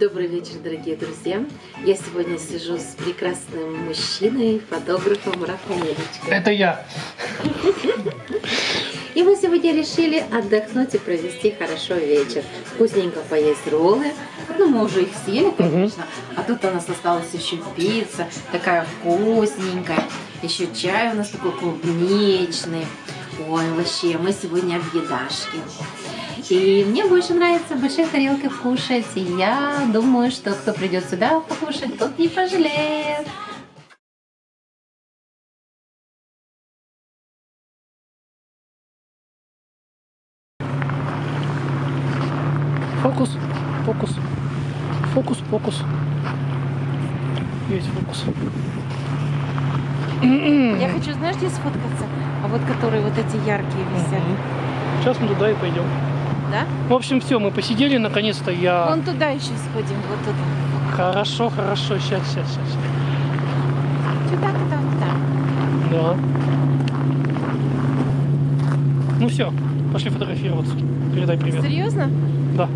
Добрый вечер, дорогие друзья. Я сегодня сижу с прекрасным мужчиной, фотографом Рафаэлечкой. Это я. И мы сегодня решили отдохнуть и провести хорошо вечер. Вкусненько поесть роллы. Ну, мы уже их съели, конечно. А тут у нас осталась еще пицца, такая вкусненькая. Еще чай у нас такой клубничный. Ой, вообще, мы сегодня в едашке. И мне больше нравится в больших тарелках кушать. И я думаю, что кто придет сюда покушать, тот не пожалеет. Фокус, фокус, фокус, фокус. Есть фокус. Я хочу, знаешь, где сфоткаться? А вот которые вот эти яркие висят. Сейчас мы туда и пойдем. Да? В общем, все, мы посидели, наконец-то я... Вон туда еще сходим, вот туда. Хорошо, хорошо, сейчас, сейчас, сейчас. Сюда, туда, туда. Да. Ну все, пошли фотографироваться. Передай привет. Серьезно? Да.